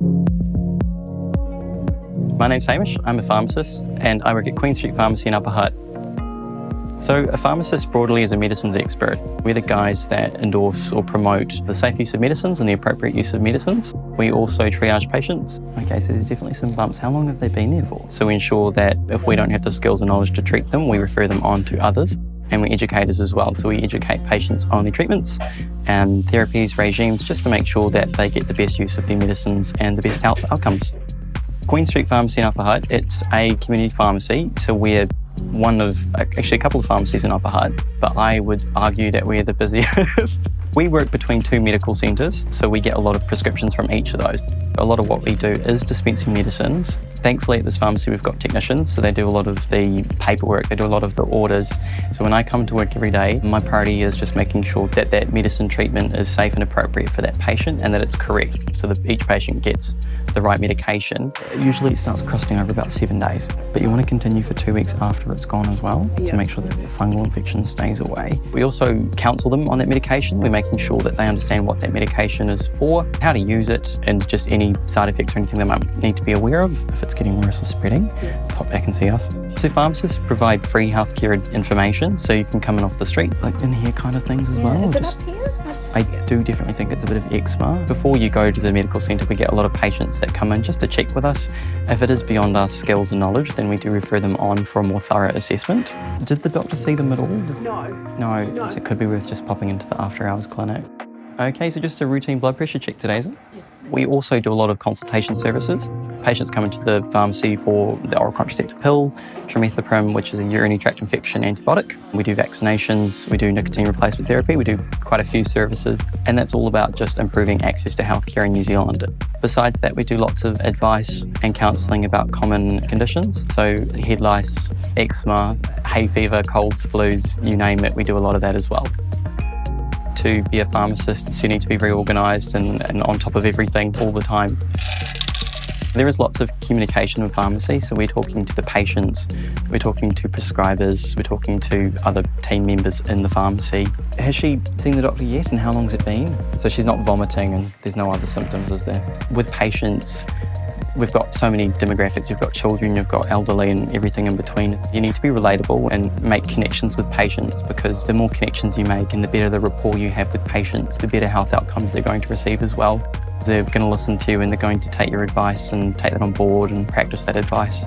My name's Hamish, I'm a pharmacist and I work at Queen Street Pharmacy in Upper Hutt. So a pharmacist broadly is a medicines expert. We're the guys that endorse or promote the safe use of medicines and the appropriate use of medicines. We also triage patients. Okay, so there's definitely some bumps. How long have they been there for? So we ensure that if we don't have the skills and knowledge to treat them, we refer them on to others and we're educators as well. So we educate patients on their treatments and therapies, regimes, just to make sure that they get the best use of their medicines and the best health outcomes. Queen Street Pharmacy in Upper Hutt, it's a community pharmacy, so we're one of, actually a couple of pharmacies in Upper Hutt, but I would argue that we're the busiest. We work between two medical centres, so we get a lot of prescriptions from each of those. A lot of what we do is dispensing medicines. Thankfully at this pharmacy we've got technicians, so they do a lot of the paperwork, they do a lot of the orders. So when I come to work every day, my priority is just making sure that that medicine treatment is safe and appropriate for that patient and that it's correct, so that each patient gets the right medication. Usually it starts crusting over about seven days, but you want to continue for two weeks after it's gone as well yeah. to make sure that the fungal infection stays away. We also counsel them on that medication. We're making sure that they understand what that medication is for, how to use it, and just any side effects or anything they might need to be aware of. If it's getting worse or spreading, pop back and see us. So pharmacists provide free healthcare information, so you can come in off the street, like in here kind of things as yeah. well. Is it just... up here? I do definitely think it's a bit of eczema. Before you go to the medical centre, we get a lot of patients that come in just to check with us. If it is beyond our skills and knowledge, then we do refer them on for a more thorough assessment. Did the doctor see them at all? No. No, no. So it could be worth just popping into the after hours clinic. Okay, so just a routine blood pressure check today, is it? Yes. We also do a lot of consultation services. Patients come into the pharmacy for the oral contraceptive pill, trimethoprim, which is a urinary tract infection antibiotic. We do vaccinations, we do nicotine replacement therapy, we do quite a few services, and that's all about just improving access to healthcare in New Zealand. Besides that, we do lots of advice and counselling about common conditions. So head lice, eczema, hay fever, colds, flus, you name it, we do a lot of that as well to be a pharmacist, you need to be very organised and, and on top of everything all the time. There is lots of communication in pharmacy, so we're talking to the patients, we're talking to prescribers, we're talking to other team members in the pharmacy. Has she seen the doctor yet and how long has it been? So she's not vomiting and there's no other symptoms, is there? With patients, We've got so many demographics. You've got children, you've got elderly and everything in between. You need to be relatable and make connections with patients because the more connections you make and the better the rapport you have with patients, the better health outcomes they're going to receive as well. They're going to listen to you and they're going to take your advice and take that on board and practice that advice.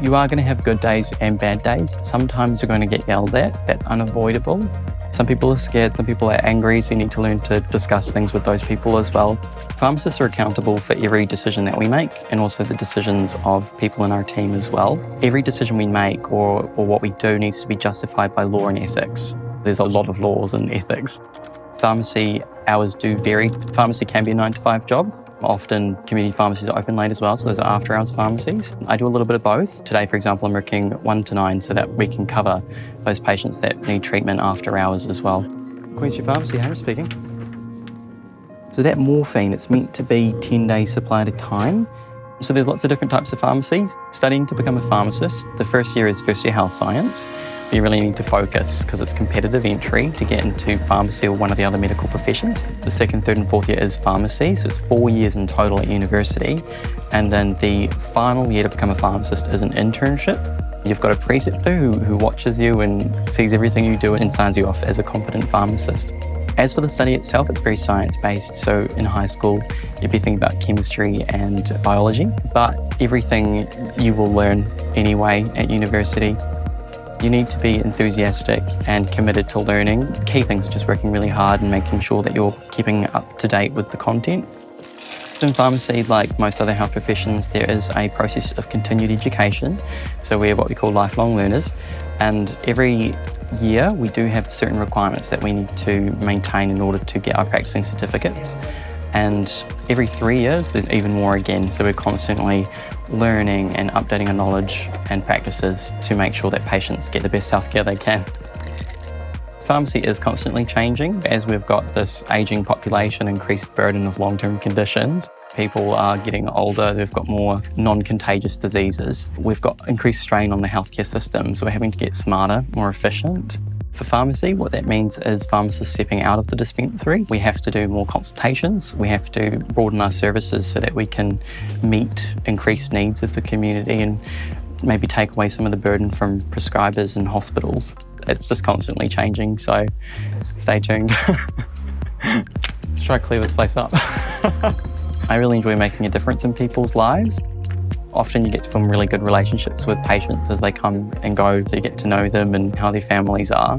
You are going to have good days and bad days. Sometimes you're going to get yelled at. That's unavoidable. Some people are scared, some people are angry, so you need to learn to discuss things with those people as well. Pharmacists are accountable for every decision that we make and also the decisions of people in our team as well. Every decision we make or, or what we do needs to be justified by law and ethics. There's a lot of laws and ethics. Pharmacy hours do vary. Pharmacy can be a nine to five job, Often community pharmacies are open late as well, so those are after hours pharmacies. I do a little bit of both. Today, for example, I'm working one to nine so that we can cover those patients that need treatment after hours as well. Queen Street Pharmacy, Harry speaking. So that morphine, it's meant to be 10 days supply at a time. So there's lots of different types of pharmacies. Studying to become a pharmacist, the first year is first year health science you really need to focus because it's competitive entry to get into pharmacy or one of the other medical professions. The second, third and fourth year is pharmacy, so it's four years in total at university. And then the final year to become a pharmacist is an internship. You've got a preceptor who, who watches you and sees everything you do and signs you off as a competent pharmacist. As for the study itself, it's very science-based. So in high school, you'd be thinking about chemistry and biology, but everything you will learn anyway at university you need to be enthusiastic and committed to learning. Key things are just working really hard and making sure that you're keeping up to date with the content. In pharmacy, like most other health professions, there is a process of continued education. So we're what we call lifelong learners. And every year, we do have certain requirements that we need to maintain in order to get our practicing certificates. And every three years, there's even more again. So we're constantly learning and updating our knowledge and practices to make sure that patients get the best healthcare they can. Pharmacy is constantly changing as we've got this ageing population, increased burden of long-term conditions. People are getting older, they've got more non-contagious diseases. We've got increased strain on the healthcare system, so we're having to get smarter, more efficient. For pharmacy, what that means is pharmacists stepping out of the dispensary. We have to do more consultations. We have to broaden our services so that we can meet increased needs of the community and maybe take away some of the burden from prescribers and hospitals. It's just constantly changing, so stay tuned. Let's try to clear this place up. I really enjoy making a difference in people's lives. Often you get to form really good relationships with patients as they come and go, you get to know them and how their families are.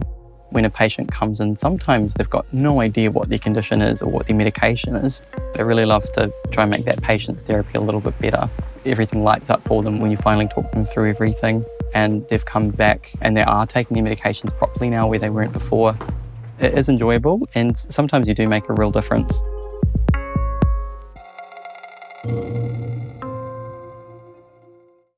When a patient comes in, sometimes they've got no idea what their condition is or what their medication is. But I really love to try and make that patient's therapy a little bit better. Everything lights up for them when you finally talk them through everything and they've come back and they are taking their medications properly now where they weren't before. It is enjoyable and sometimes you do make a real difference.